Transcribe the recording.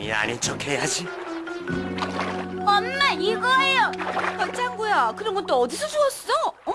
괜히 아닌 척 해야지. 엄마 이거예요. 어, 짱구야, 그런 건 또 어디서 주웠어? 어?